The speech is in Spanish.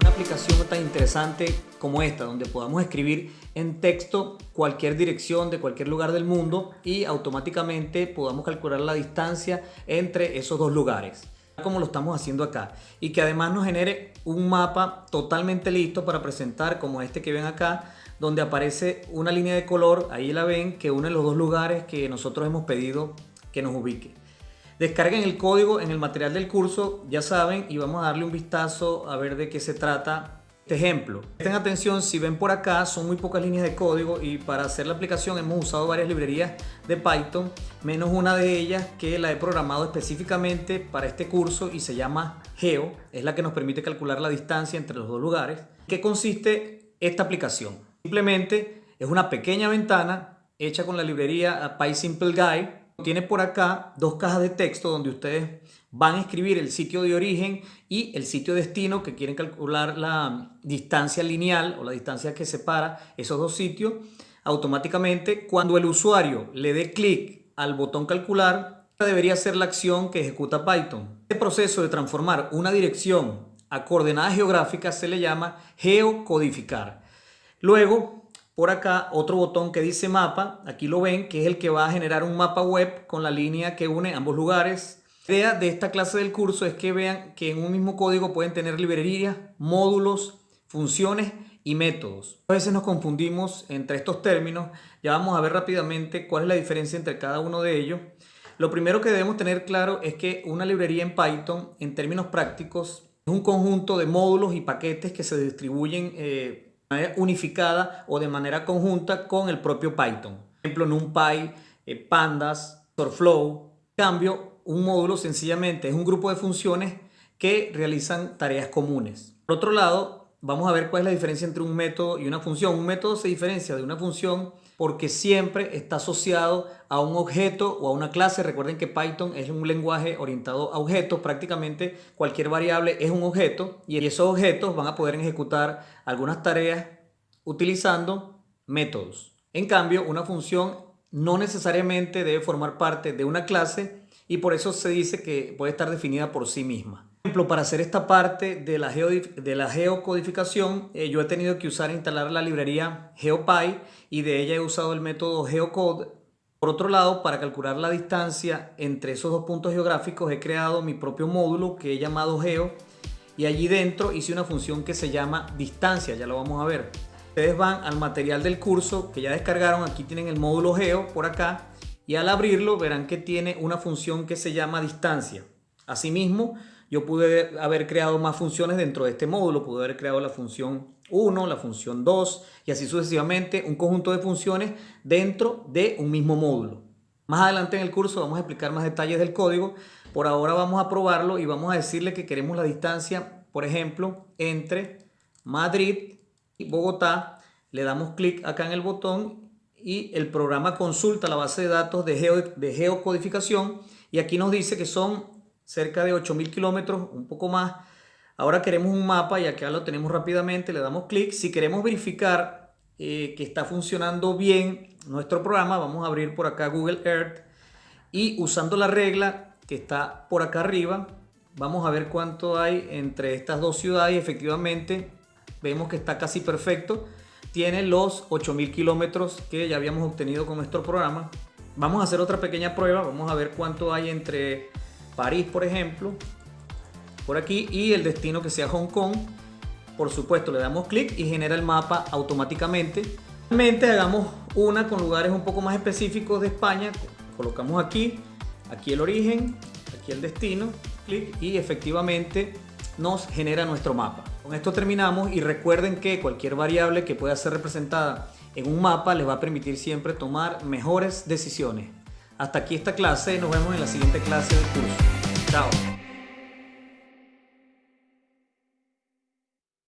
Una aplicación tan interesante como esta, donde podamos escribir en texto cualquier dirección de cualquier lugar del mundo y automáticamente podamos calcular la distancia entre esos dos lugares como lo estamos haciendo acá y que además nos genere un mapa totalmente listo para presentar como este que ven acá donde aparece una línea de color, ahí la ven, que une los dos lugares que nosotros hemos pedido que nos ubique. Descarguen el código en el material del curso, ya saben, y vamos a darle un vistazo a ver de qué se trata este ejemplo. Presten atención, si ven por acá son muy pocas líneas de código y para hacer la aplicación hemos usado varias librerías de Python, menos una de ellas que la he programado específicamente para este curso y se llama Geo, es la que nos permite calcular la distancia entre los dos lugares. ¿Qué consiste esta aplicación? Simplemente es una pequeña ventana hecha con la librería PySimpleGuide tiene por acá dos cajas de texto donde ustedes van a escribir el sitio de origen y el sitio destino que quieren calcular la distancia lineal o la distancia que separa esos dos sitios. Automáticamente, cuando el usuario le dé clic al botón calcular, debería ser la acción que ejecuta Python. Este proceso de transformar una dirección a coordenadas geográficas se le llama geocodificar. Luego, por acá otro botón que dice mapa, aquí lo ven, que es el que va a generar un mapa web con la línea que une ambos lugares. La idea de esta clase del curso es que vean que en un mismo código pueden tener librerías, módulos, funciones y métodos. A veces nos confundimos entre estos términos, ya vamos a ver rápidamente cuál es la diferencia entre cada uno de ellos. Lo primero que debemos tener claro es que una librería en Python, en términos prácticos, es un conjunto de módulos y paquetes que se distribuyen eh, manera unificada o de manera conjunta con el propio Python. Por ejemplo, NumPy, eh, Pandas, TorFlow. En cambio, un módulo sencillamente es un grupo de funciones que realizan tareas comunes. Por otro lado, vamos a ver cuál es la diferencia entre un método y una función. Un método se diferencia de una función porque siempre está asociado a un objeto o a una clase. Recuerden que Python es un lenguaje orientado a objetos. Prácticamente cualquier variable es un objeto y esos objetos van a poder ejecutar algunas tareas utilizando métodos. En cambio, una función no necesariamente debe formar parte de una clase y por eso se dice que puede estar definida por sí misma ejemplo, para hacer esta parte de la, de la geocodificación, eh, yo he tenido que usar e instalar la librería GeoPy y de ella he usado el método GeoCode. Por otro lado, para calcular la distancia entre esos dos puntos geográficos he creado mi propio módulo que he llamado Geo y allí dentro hice una función que se llama distancia, ya lo vamos a ver. Ustedes van al material del curso que ya descargaron, aquí tienen el módulo Geo por acá y al abrirlo verán que tiene una función que se llama distancia. Asimismo, yo pude haber creado más funciones dentro de este módulo, pude haber creado la función 1, la función 2 y así sucesivamente un conjunto de funciones dentro de un mismo módulo. Más adelante en el curso vamos a explicar más detalles del código. Por ahora vamos a probarlo y vamos a decirle que queremos la distancia, por ejemplo, entre Madrid y Bogotá. Le damos clic acá en el botón y el programa consulta la base de datos de, de geocodificación y aquí nos dice que son cerca de 8000 kilómetros, un poco más. Ahora queremos un mapa y acá lo tenemos rápidamente, le damos clic. Si queremos verificar eh, que está funcionando bien nuestro programa, vamos a abrir por acá Google Earth y usando la regla que está por acá arriba, vamos a ver cuánto hay entre estas dos ciudades efectivamente vemos que está casi perfecto. Tiene los 8000 kilómetros que ya habíamos obtenido con nuestro programa. Vamos a hacer otra pequeña prueba, vamos a ver cuánto hay entre París, por ejemplo, por aquí, y el destino que sea Hong Kong. Por supuesto, le damos clic y genera el mapa automáticamente. Realmente hagamos una con lugares un poco más específicos de España. Colocamos aquí, aquí el origen, aquí el destino, clic y efectivamente nos genera nuestro mapa. Con esto terminamos y recuerden que cualquier variable que pueda ser representada en un mapa les va a permitir siempre tomar mejores decisiones. Hasta aquí esta clase, nos vemos en la siguiente clase del curso. Chao.